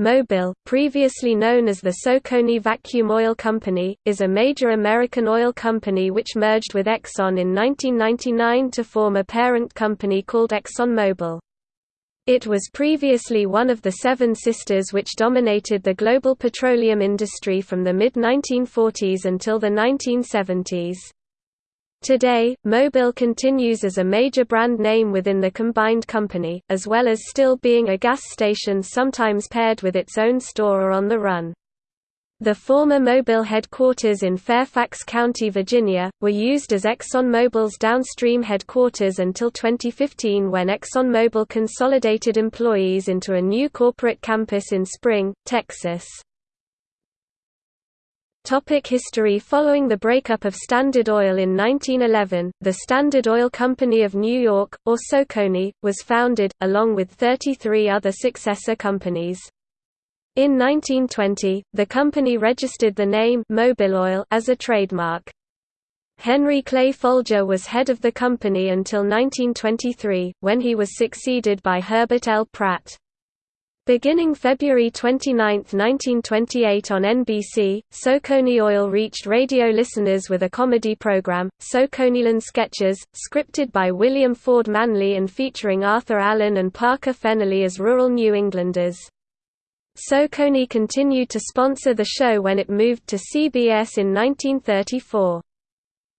Mobil, previously known as the Socony Vacuum Oil Company, is a major American oil company which merged with Exxon in 1999 to form a parent company called ExxonMobil. It was previously one of the Seven Sisters which dominated the global petroleum industry from the mid-1940s until the 1970s. Today, Mobil continues as a major brand name within the combined company, as well as still being a gas station sometimes paired with its own store or on the run. The former Mobil headquarters in Fairfax County, Virginia, were used as ExxonMobil's downstream headquarters until 2015 when ExxonMobil consolidated employees into a new corporate campus in Spring, Texas. Topic history Following the breakup of Standard Oil in 1911, the Standard Oil Company of New York, or Socony, was founded, along with 33 other successor companies. In 1920, the company registered the name Mobiloil as a trademark. Henry Clay Folger was head of the company until 1923, when he was succeeded by Herbert L. Pratt. Beginning February 29, 1928 on NBC, Socony Oil reached radio listeners with a comedy program, Soconyland Sketches, scripted by William Ford Manley and featuring Arthur Allen and Parker Fennelly as rural New Englanders. Socony continued to sponsor the show when it moved to CBS in 1934.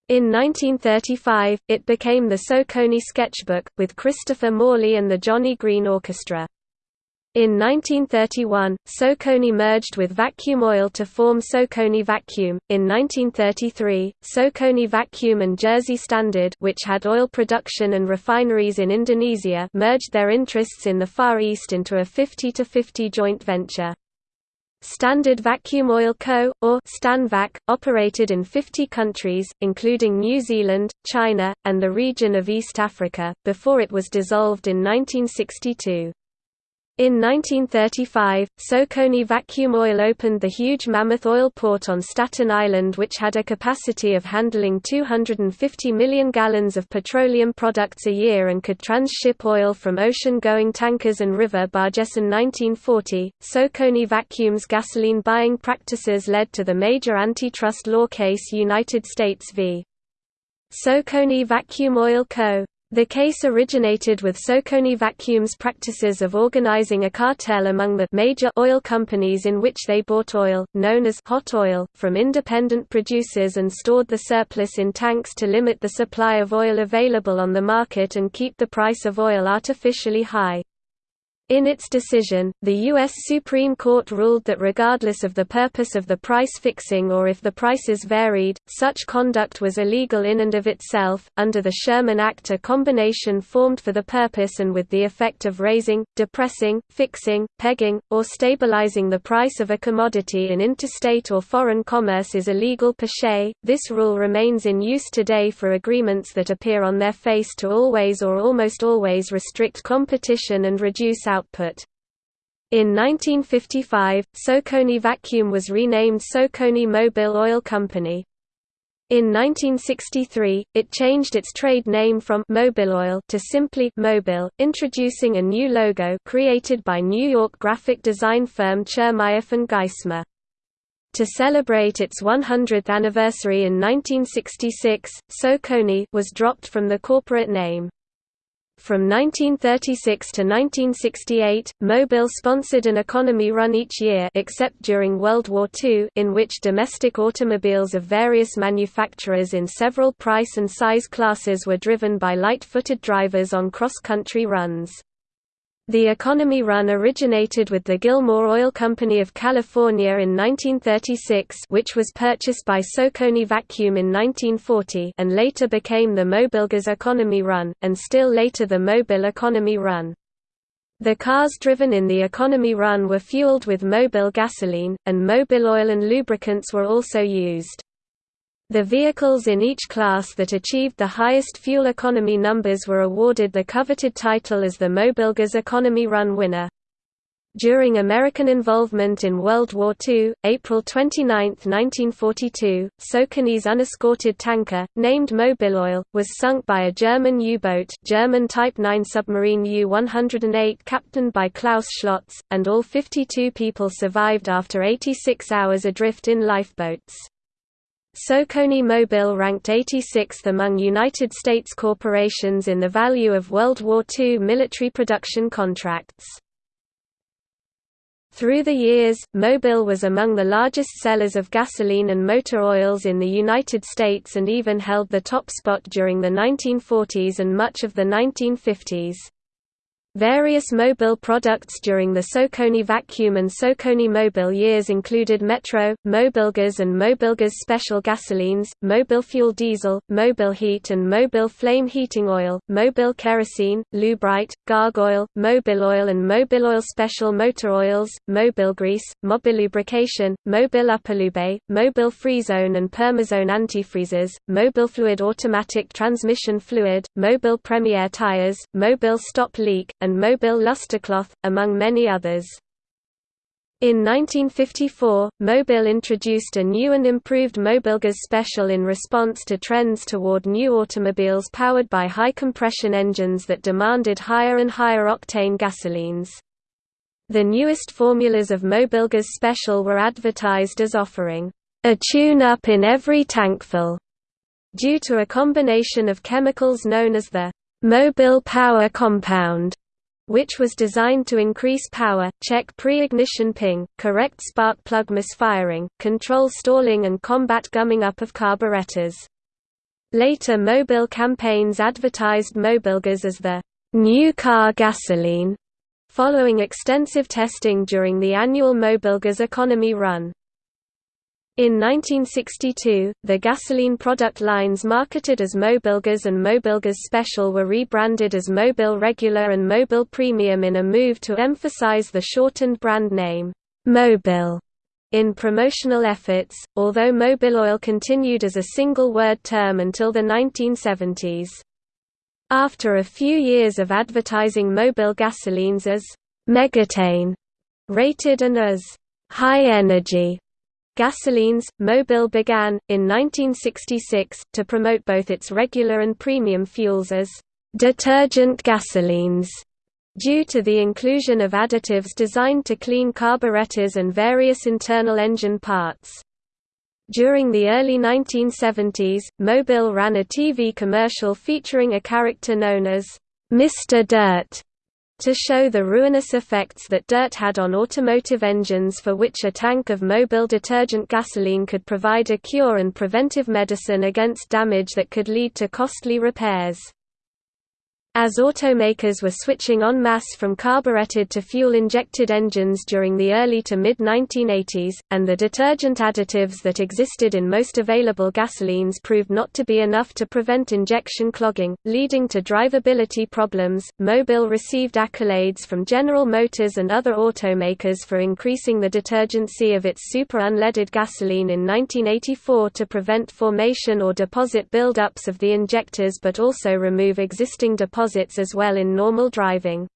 In 1935, it became the Socony Sketchbook, with Christopher Morley and the Johnny Green Orchestra. In 1931, Socony merged with Vacuum Oil to form Socony Vacuum. In 1933, Socony Vacuum and Jersey Standard, which had oil production and refineries in Indonesia, merged their interests in the Far East into a 50-50 joint venture. Standard Vacuum Oil Co., or Stanvac, operated in 50 countries, including New Zealand, China, and the region of East Africa, before it was dissolved in 1962. In 1935, Socony Vacuum Oil opened the huge Mammoth Oil Port on Staten Island which had a capacity of handling 250 million gallons of petroleum products a year and could transship oil from ocean-going tankers and river barges. In 1940, Socony Vacuum's gasoline buying practices led to the major antitrust law case United States v. Socony Vacuum Oil Co. The case originated with Socony Vacuum's practices of organizing a cartel among the major oil companies in which they bought oil, known as hot oil, from independent producers and stored the surplus in tanks to limit the supply of oil available on the market and keep the price of oil artificially high. In its decision, the U.S. Supreme Court ruled that regardless of the purpose of the price fixing or if the prices varied, such conduct was illegal in and of itself. Under the Sherman Act, a combination formed for the purpose and with the effect of raising, depressing, fixing, pegging, or stabilizing the price of a commodity in interstate or foreign commerce is illegal per se. This rule remains in use today for agreements that appear on their face to always or almost always restrict competition and reduce out output. In 1955, Socony Vacuum was renamed Socony Mobil Oil Company. In 1963, it changed its trade name from Mobiloil to simply Mobil, introducing a new logo created by New York graphic design firm Chermayeff and Geismar. To celebrate its 100th anniversary in 1966, Socony was dropped from the corporate name. From 1936 to 1968, Mobil sponsored an economy run each year except during World War II in which domestic automobiles of various manufacturers in several price and size classes were driven by light-footed drivers on cross-country runs. The economy run originated with the Gilmore Oil Company of California in 1936 which was purchased by Socony Vacuum in 1940 and later became the Mobilgas Economy Run, and still later the Mobil Economy Run. The cars driven in the economy run were fueled with Mobil gasoline, and Mobil oil and lubricants were also used. The vehicles in each class that achieved the highest fuel economy numbers were awarded the coveted title as the Mobilgas Economy Run winner. During American involvement in World War II, April 29, 1942, Socony's unescorted tanker, named Mobiloil, was sunk by a German U-boat German Type 9 submarine U-108 captained by Klaus Scholtz, and all 52 people survived after 86 hours adrift in lifeboats. Socony Mobil ranked 86th among United States corporations in the value of World War II military production contracts. Through the years, Mobil was among the largest sellers of gasoline and motor oils in the United States and even held the top spot during the 1940s and much of the 1950s. Various Mobil products during the Socony Vacuum and Socony Mobil years included Metro, Mobilgas and Mobilgas Special Gasolines, Mobil Fuel Diesel, Mobil Heat and Mobil Flame Heating Oil, Mobil Kerosene, Lubrite, Gargoyle, Mobil Oil and Mobil Oil Special Motor Oils, Mobil Grease, Mobilubrication, Mobil Upperlube, Mobil Freezone and Permazone Antifreezes, Mobil Fluid Automatic Transmission Fluid, Mobil Premier Tires, Mobil Stop Leak, and Mobil Lustercloth, among many others. In 1954, Mobil introduced a new and improved Mobilgas Special in response to trends toward new automobiles powered by high-compression engines that demanded higher and higher octane gasolines. The newest formulas of Mobilgas Special were advertised as offering a tune-up in every tankful, due to a combination of chemicals known as the Mobil Power Compound which was designed to increase power, check pre-ignition ping, correct spark plug misfiring, control stalling and combat gumming up of carburetors. Later Mobil campaigns advertised Mobilgas as the new car gasoline, following extensive testing during the annual Mobilgas economy run. In 1962, the gasoline product lines marketed as Mobilgas and Mobilgas Special were rebranded as Mobil Regular and Mobil Premium in a move to emphasize the shortened brand name, Mobil, in promotional efforts, although Mobil Oil continued as a single-word term until the 1970s. After a few years of advertising Mobil gasolines as «megatane» rated and as «high energy» Gasolines, Mobil began, in 1966, to promote both its regular and premium fuels as detergent gasolines, due to the inclusion of additives designed to clean carburetors and various internal engine parts. During the early 1970s, Mobil ran a TV commercial featuring a character known as Mr. Dirt, to show the ruinous effects that dirt had on automotive engines for which a tank of Mobil detergent gasoline could provide a cure and preventive medicine against damage that could lead to costly repairs. As automakers were switching en masse from carbureted to fuel-injected engines during the early to mid-1980s, and the detergent additives that existed in most available gasolines proved not to be enough to prevent injection clogging, leading to drivability problems, Mobil received accolades from General Motors and other automakers for increasing the detergency of its super unleaded gasoline in 1984 to prevent formation or deposit buildups of the injectors but also remove existing deposits as well in normal driving.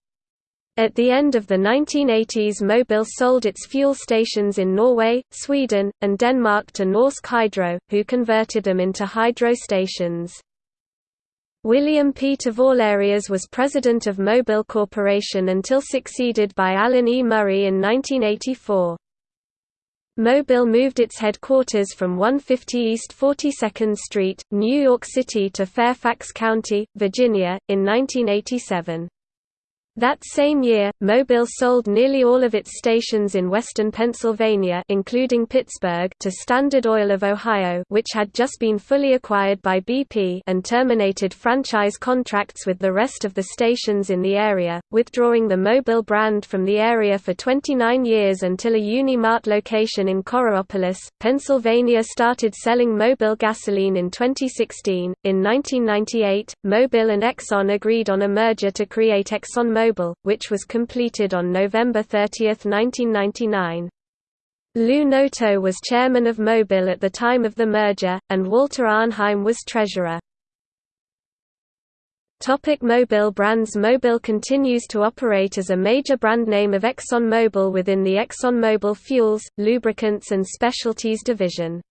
At the end of the 1980s Mobil sold its fuel stations in Norway, Sweden, and Denmark to Norsk Hydro, who converted them into hydro stations. William P. Tavoulareas was president of Mobil Corporation until succeeded by Allen E. Murray in 1984. Mobil moved its headquarters from 150 East 42nd Street, New York City to Fairfax County, Virginia, in 1987. That same year, Mobil sold nearly all of its stations in western Pennsylvania including Pittsburgh to Standard Oil of Ohio which had just been fully acquired by BP and terminated franchise contracts with the rest of the stations in the area, withdrawing the Mobil brand from the area for 29 years until a Unimart location in Coraopolis, Pennsylvania started selling Mobil gasoline in 2016. In 1998, Mobil and Exxon agreed on a merger to create ExxonMobil Mobil, which was completed on November 30, 1999. Lou Noto was chairman of Mobil at the time of the merger, and Walter Arnheim was treasurer. Topic Mobil brands Mobil continues to operate as a major brand name of ExxonMobil within the ExxonMobil Fuels, Lubricants and Specialties division.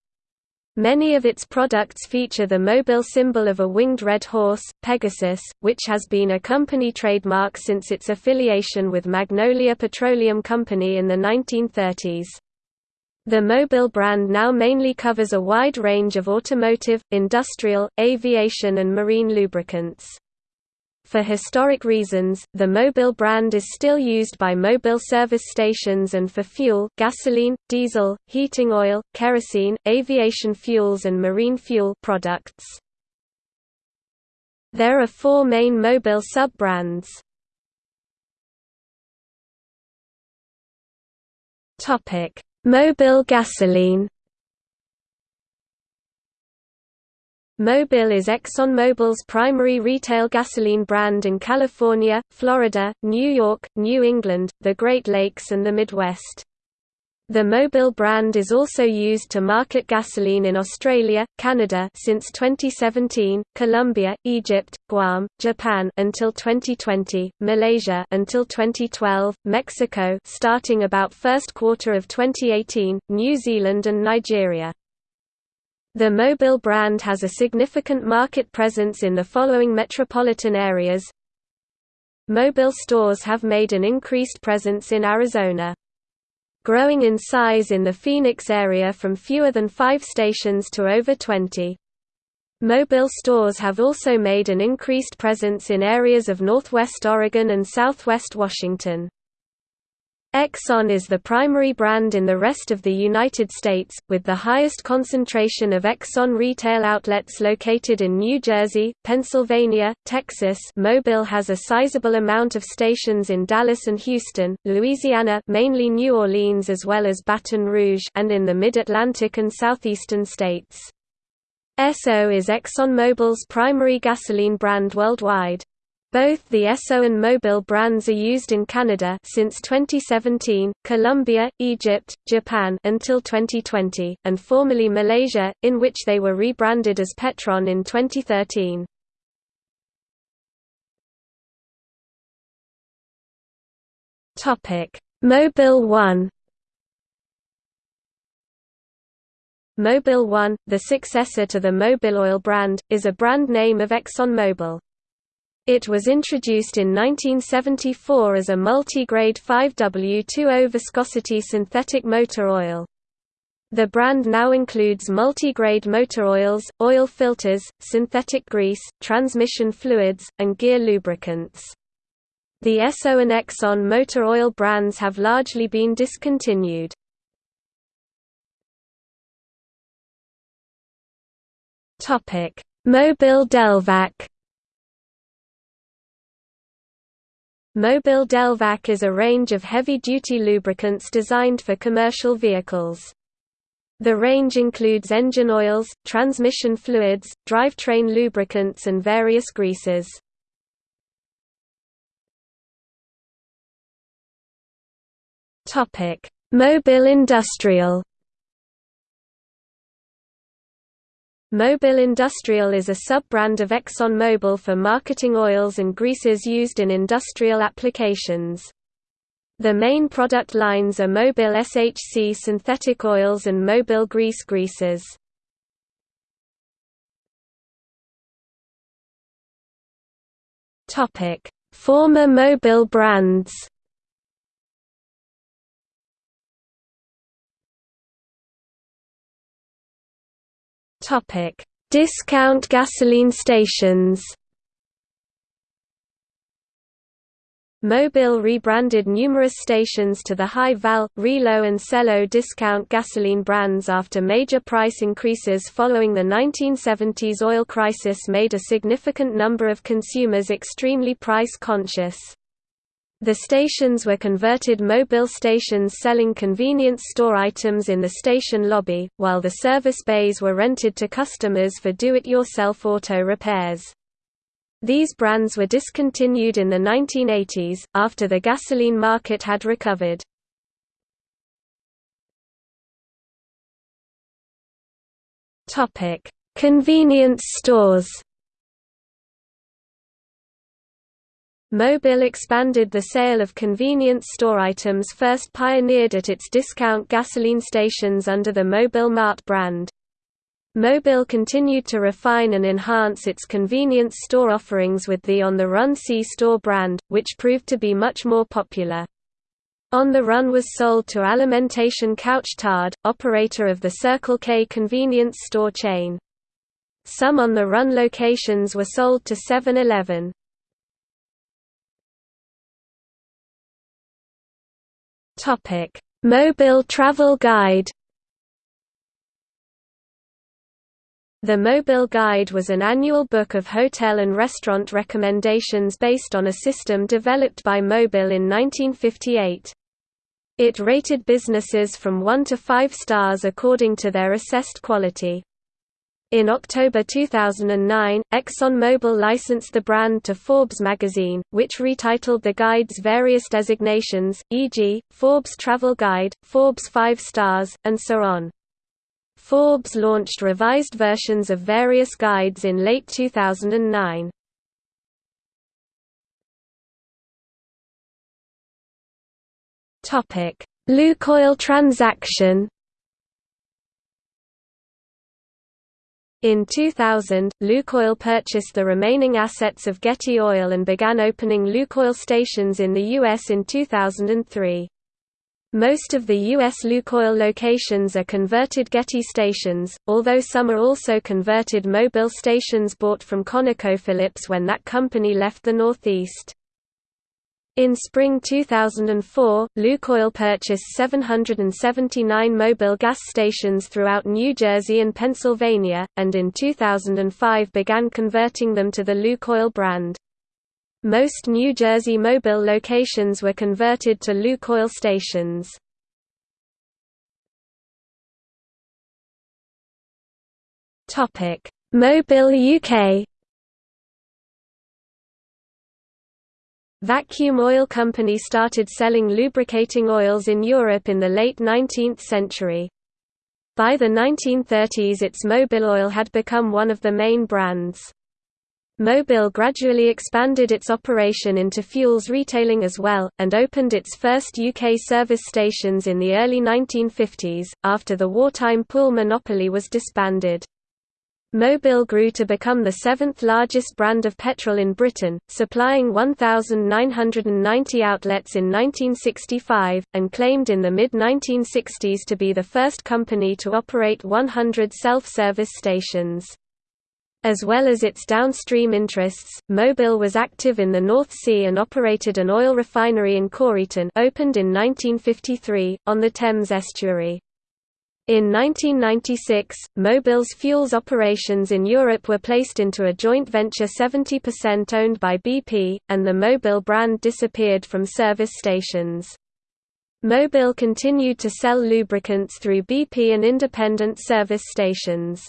Many of its products feature the Mobil symbol of a winged red horse, Pegasus, which has been a company trademark since its affiliation with Magnolia Petroleum Company in the 1930s. The Mobil brand now mainly covers a wide range of automotive, industrial, aviation and marine lubricants. For historic reasons, the Mobil brand is still used by Mobil service stations and for fuel gasoline, diesel, heating oil, kerosene, aviation fuels and marine fuel products. There are four main Mobil sub-brands. Mobil gasoline Mobil is ExxonMobil's primary retail gasoline brand in California, Florida, New York, New England, the Great Lakes and the Midwest. The Mobil brand is also used to market gasoline in Australia, Canada since 2017, Colombia, Egypt, Guam, Japan until 2020, Malaysia until 2012, Mexico starting about first quarter of 2018, New Zealand and Nigeria. The Mobil brand has a significant market presence in the following metropolitan areas. Mobil stores have made an increased presence in Arizona. Growing in size in the Phoenix area from fewer than five stations to over 20. Mobil stores have also made an increased presence in areas of northwest Oregon and southwest Washington. Exxon is the primary brand in the rest of the United States, with the highest concentration of Exxon retail outlets located in New Jersey, Pennsylvania, Texas Mobil has a sizable amount of stations in Dallas and Houston, Louisiana mainly New Orleans as well as Baton Rouge and in the Mid-Atlantic and southeastern states. Esso is ExxonMobil's primary gasoline brand worldwide. Both the Esso and Mobil brands are used in Canada since 2017, Colombia, Egypt, Japan until 2020, and formerly Malaysia, in which they were rebranded as Petron in 2013. Topic: Mobil 1 Mobil 1, the successor to the Mobil Oil brand, is a brand name of ExxonMobil. It was introduced in 1974 as a multi-grade 5W20 viscosity synthetic motor oil. The brand now includes multi-grade motor oils, oil filters, synthetic grease, transmission fluids, and gear lubricants. The Esso and Exxon motor oil brands have largely been discontinued. Mobil Delvac Mobil Delvac is a range of heavy-duty lubricants designed for commercial vehicles. The range includes engine oils, transmission fluids, drivetrain lubricants and various greases. Mobil Industrial Mobil Industrial is a sub-brand of ExxonMobil for marketing oils and greases used in industrial applications. The main product lines are Mobil SHC synthetic oils and Mobil grease greases. Former Mobil brands Topic: Discount gasoline stations. Mobil rebranded numerous stations to the Hi-Val, Reelo and Sello discount gasoline brands after major price increases following the 1970s oil crisis made a significant number of consumers extremely price-conscious. The stations were converted Mobil stations selling convenience store items in the station lobby, while the service bays were rented to customers for do-it-yourself auto repairs. These brands were discontinued in the 1980s, after the gasoline market had recovered. Convenience stores Mobil expanded the sale of convenience store items first pioneered at its discount gasoline stations under the Mobil Mart brand. Mobil continued to refine and enhance its convenience store offerings with the On the Run C-Store brand, which proved to be much more popular. On the Run was sold to Alimentation Couche-Tard, operator of the Circle K convenience store chain. Some On the Run locations were sold to 7-Eleven. Topic: Mobil Travel Guide. The Mobil Guide was an annual book of hotel and restaurant recommendations based on a system developed by Mobil in 1958. It rated businesses from 1 to 5 stars according to their assessed quality. In October 2009, ExxonMobil licensed the brand to Forbes magazine, which retitled the guide's various designations, e.g., Forbes Travel Guide, Forbes 5 Stars, and so on. Forbes launched revised versions of various guides in late 2009. Lukoil transaction In 2000, Lukoil purchased the remaining assets of Getty Oil and began opening Lukoil stations in the U.S. in 2003. Most of the U.S. Lukoil locations are converted Getty stations, although some are also converted Mobil stations bought from ConocoPhillips when that company left the Northeast. In spring 2004, Lukoil purchased 779 Mobil gas stations throughout New Jersey and Pennsylvania, and in 2005 began converting them to the Lukoil brand. Most New Jersey Mobil locations were converted to Lukoil stations. Mobil UK Vacuum Oil Company started selling lubricating oils in Europe in the late 19th century. By the 1930s its Mobil oil had become one of the main brands. Mobil gradually expanded its operation into fuels retailing as well, and opened its first UK service stations in the early 1950s, after the wartime pool monopoly was disbanded. Mobil grew to become the seventh largest brand of petrol in Britain, supplying 1,990 outlets in 1965, and claimed in the mid-1960s to be the first company to operate 100 self-service stations. As well as its downstream interests, Mobil was active in the North Sea and operated an oil refinery in Coryton opened in 1953, on the Thames estuary. In 1996, Mobil's fuels operations in Europe were placed into a joint venture 70% owned by BP, and the Mobil brand disappeared from service stations. Mobil continued to sell lubricants through BP and independent service stations.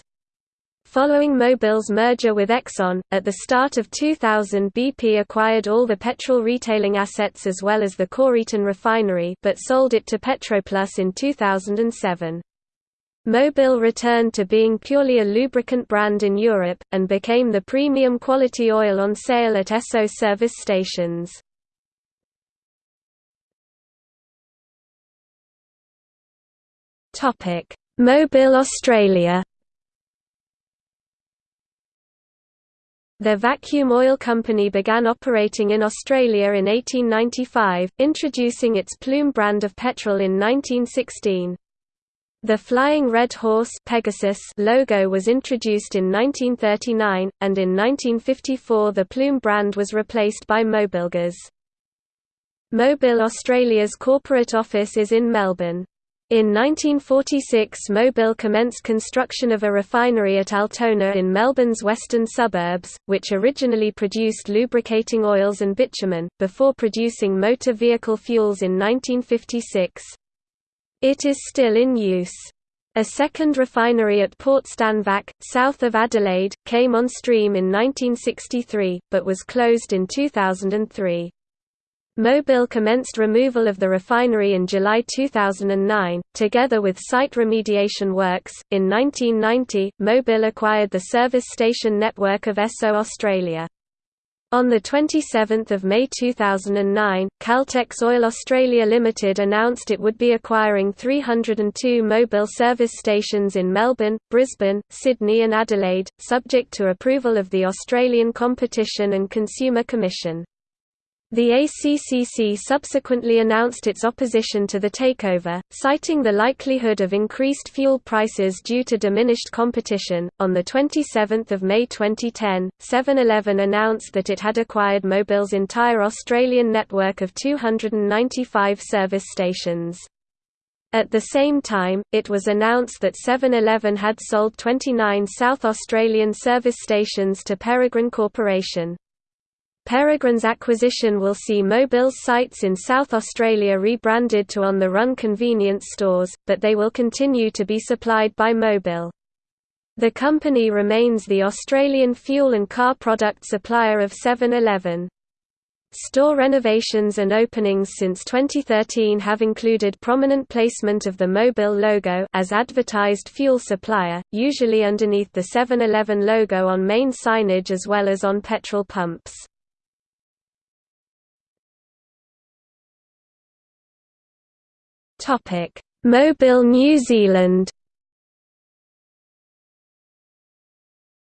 Following Mobil's merger with Exxon, at the start of 2000 BP acquired all the petrol retailing assets as well as the Coryton refinery but sold it to Petroplus in 2007. Mobil returned to being purely a lubricant brand in Europe, and became the premium quality oil on sale at Esso service stations. Mobil Australia Their Vacuum Oil Company began operating in Australia in 1895, introducing its Plume brand of petrol in 1916. The Flying Red Horse Pegasus logo was introduced in 1939, and in 1954 the Plume brand was replaced by Mobilgas. Mobil Australia's corporate office is in Melbourne. In 1946 Mobil commenced construction of a refinery at Altona in Melbourne's western suburbs, which originally produced lubricating oils and bitumen, before producing motor vehicle fuels in 1956. It is still in use. A second refinery at Port Stanvac, south of Adelaide, came on stream in 1963, but was closed in 2003. Mobil commenced removal of the refinery in July 2009, together with site remediation works. In 1990, Mobil acquired the service station network of Esso Australia. On 27 May 2009, Caltex Oil Australia Limited announced it would be acquiring 302 Mobil service stations in Melbourne, Brisbane, Sydney and Adelaide, subject to approval of the Australian Competition and Consumer Commission. The ACCC subsequently announced its opposition to the takeover, citing the likelihood of increased fuel prices due to diminished competition. On the 27th of May 2010, 7-Eleven announced that it had acquired Mobil's entire Australian network of 295 service stations. At the same time, it was announced that 7-Eleven had sold 29 South Australian service stations to Peregrine Corporation. Peregrine's acquisition will see Mobil's sites in South Australia rebranded to On the Run convenience stores, but they will continue to be supplied by Mobil. The company remains the Australian fuel and car product supplier of 7-Eleven. Store renovations and openings since 2013 have included prominent placement of the Mobil logo as advertised fuel supplier, usually underneath the 7-Eleven logo on main signage as well as on petrol pumps. Topic: Mobil New Zealand.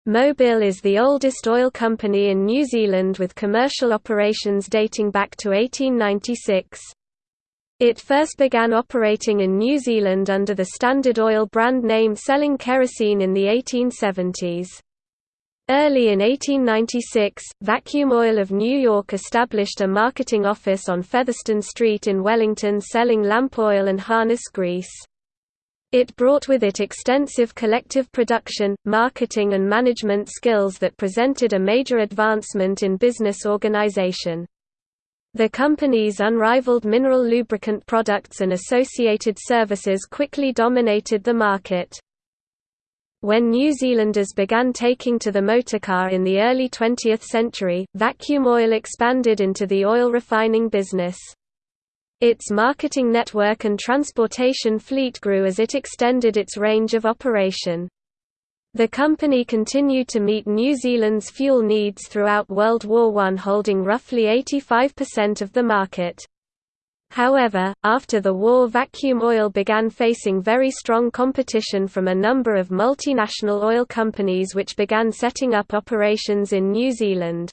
Mobil is the oldest oil company in New Zealand with commercial operations dating back to 1896. It first began operating in New Zealand under the Standard Oil brand name selling kerosene in the 1870s. Early in 1896, Vacuum Oil of New York established a marketing office on Featherston Street in Wellington selling lamp oil and harness grease. It brought with it extensive collective production, marketing and management skills that presented a major advancement in business organization. The company's unrivaled mineral lubricant products and associated services quickly dominated the market. When New Zealanders began taking to the motorcar in the early 20th century, vacuum oil expanded into the oil refining business. Its marketing network and transportation fleet grew as it extended its range of operation. The company continued to meet New Zealand's fuel needs throughout World War I holding roughly 85% of the market. However, after the war vacuum oil began facing very strong competition from a number of multinational oil companies which began setting up operations in New Zealand.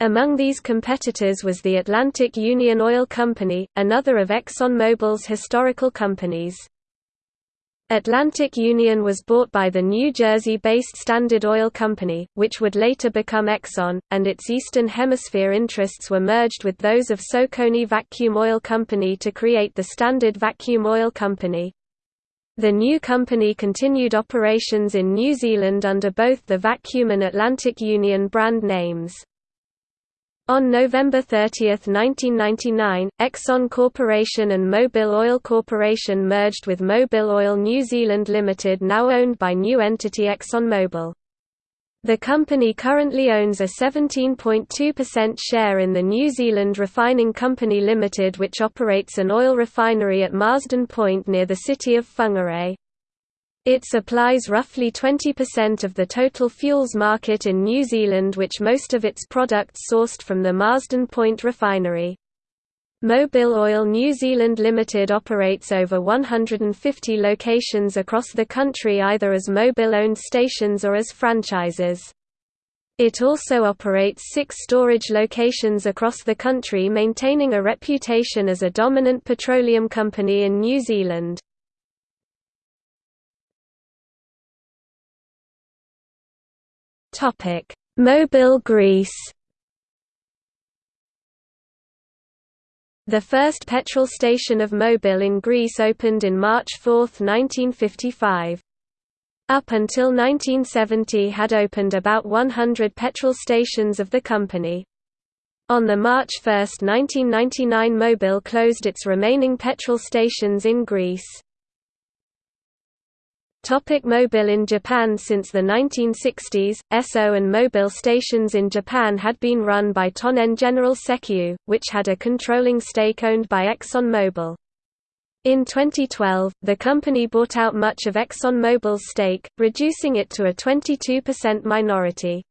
Among these competitors was the Atlantic Union Oil Company, another of ExxonMobil's historical companies. Atlantic Union was bought by the New Jersey-based Standard Oil Company, which would later become Exxon, and its Eastern Hemisphere interests were merged with those of Socony Vacuum Oil Company to create the Standard Vacuum Oil Company. The new company continued operations in New Zealand under both the Vacuum and Atlantic Union brand names. On November 30, 1999, Exxon Corporation and Mobil Oil Corporation merged with Mobil Oil New Zealand Limited now owned by new entity ExxonMobil. The company currently owns a 17.2% share in the New Zealand Refining Company Limited which operates an oil refinery at Marsden Point near the city of Whangarei. It supplies roughly 20% of the total fuels market in New Zealand which most of its products sourced from the Marsden Point refinery. Mobil Oil New Zealand Limited operates over 150 locations across the country either as Mobil-owned stations or as franchises. It also operates six storage locations across the country maintaining a reputation as a dominant petroleum company in New Zealand. Topic: Mobil Greece. The first petrol station of Mobil in Greece opened in March 4, 1955. Up until 1970 had opened about 100 petrol stations of the company. On the March 1, 1999 Mobil closed its remaining petrol stations in Greece. Topic Mobil in Japan Since the 1960s, Esso and Mobil stations in Japan had been run by Tonen General Sekiyu, which had a controlling stake owned by ExxonMobil. In 2012, the company bought out much of ExxonMobil's stake, reducing it to a 22% minority.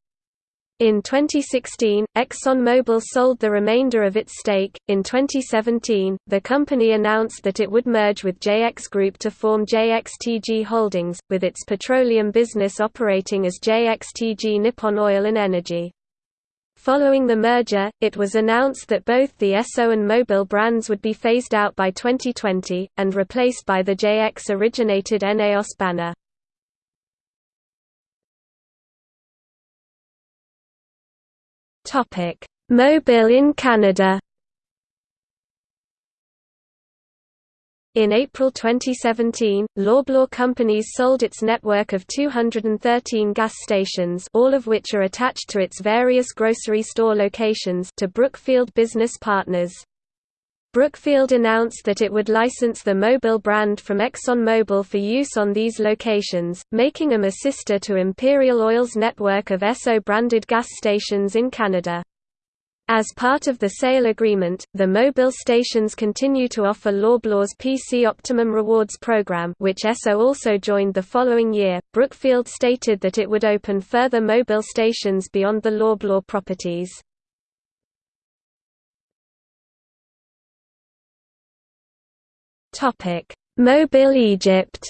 In 2016, ExxonMobil sold the remainder of its stake. In 2017, the company announced that it would merge with JX Group to form JXTG Holdings, with its petroleum business operating as JXTG Nippon Oil and Energy. Following the merger, it was announced that both the Esso and Mobil brands would be phased out by 2020, and replaced by the JX-originated Eneos banner. Mobil in Canada In April 2017, Loblaw Companies sold its network of 213 gas stations all of which are attached to its various grocery store locations to Brookfield Business Partners. Brookfield announced that it would license the Mobil brand from ExxonMobil for use on these locations, making them a sister to Imperial Oil's network of Esso-branded gas stations in Canada. As part of the sale agreement, the Mobil stations continue to offer Loblaw's PC Optimum Rewards program which Esso also joined the following year. Brookfield stated that it would open further Mobil stations beyond the Loblaw properties. Topic: Mobil Egypt.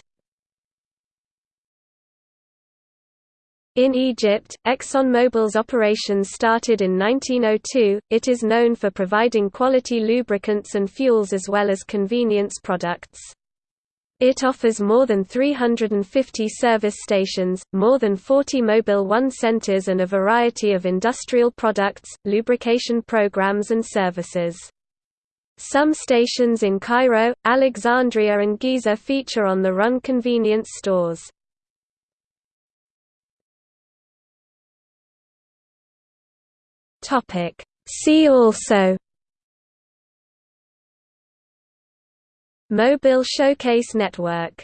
In Egypt, ExxonMobil's operations started in 1902. It is known for providing quality lubricants and fuels as well as convenience products. It offers more than 350 service stations, more than 40 Mobil One centers and a variety of industrial products, lubrication programs and services. Some stations in Cairo, Alexandria and Giza feature on the run convenience stores. See also Mobil Showcase Network